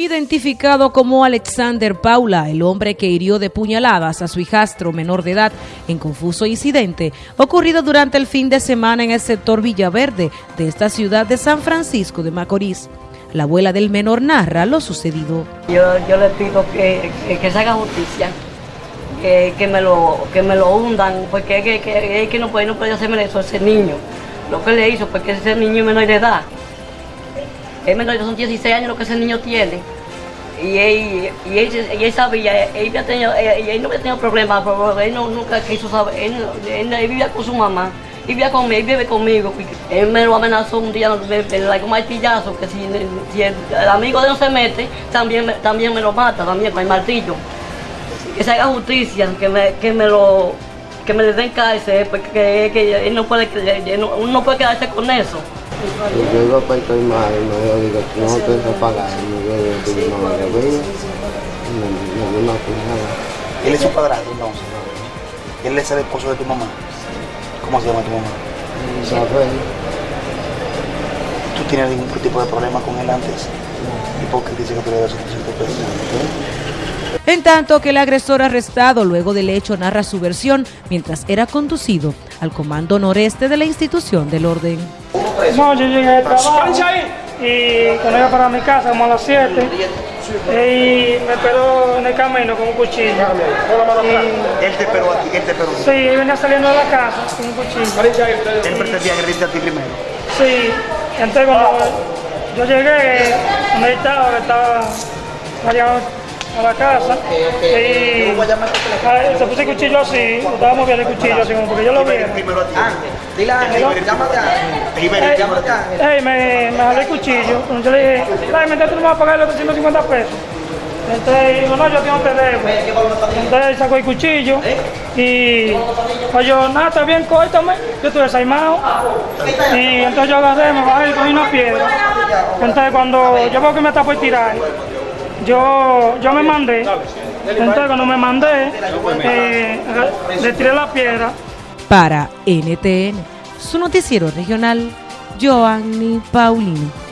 Identificado como Alexander Paula, el hombre que hirió de puñaladas a su hijastro menor de edad en confuso incidente ocurrido durante el fin de semana en el sector Villaverde de esta ciudad de San Francisco de Macorís. La abuela del menor narra lo sucedido. Yo, yo le pido que, que, se haga justicia, que, que, me lo, que me lo hundan, porque que, que, no puede, no puede hacerme eso ese niño. Lo que le hizo, porque ese niño menor de edad. Es menor, son 16 años lo que ese niño tiene. Y él, y él, y él sabía, él, tenido, no había tenido problemas, pero él no, nunca quiso saber, él, él, vivía con su mamá, vivía conmigo, él vive conmigo. Él me lo amenazó un día, dio un martillazo, que si, el, amigo de él no se mete, también, también me lo mata, también con el martillo. Que se haga justicia, que me, que me lo que me den cárcel, porque que, que él no puede, uno no puede quedarse con eso. Yo iba para el mal, no, yo digo, no te vas a pagar, no, yo digo, no me debía, no, no, no, nada. Él es su padrastro entonces. Él es el esposo de tu mamá. ¿Cómo se llama tu mamá? Isabel. ¿Tú tienes ningún tipo de problema con él antes? ¿Y por qué dice que tú le das suficiente peso? En tanto que el agresor arrestado luego del hecho narra su versión mientras era conducido al comando noreste de la institución del orden. No, yo llegué de trabajo y cuando iba para mi casa como a las 7 y me esperó en el camino con un cuchillo. Y, ¿Él te esperó aquí? ¿Él te esperó Sí, él venía saliendo de la casa con un cuchillo. ¿Él pretendía agredirte a ti primero? Sí, entonces cuando yo llegué, donde estaba, estaba a la casa y se puso el cuchillo así, estábamos viendo el cuchillo así como porque yo lo vi. Dile a Ángel, llámate a Ey, me, me jalé el cuchillo, yo le dije, dame, tú no me vas a pagar los 350 pesos. Entonces digo, no, yo tengo que debo. Entonces sacó el cuchillo y pues yo, nada, está bien, córtame. Yo estuve desaimado. Y entonces yo agarré, me bajé y cogí una piedra. Entonces cuando yo veo que me está por tirar, yo, yo me mandé. Entonces cuando me mandé, eh, le tiré la piedra. Para NTN, su noticiero regional, Joanny Paulino.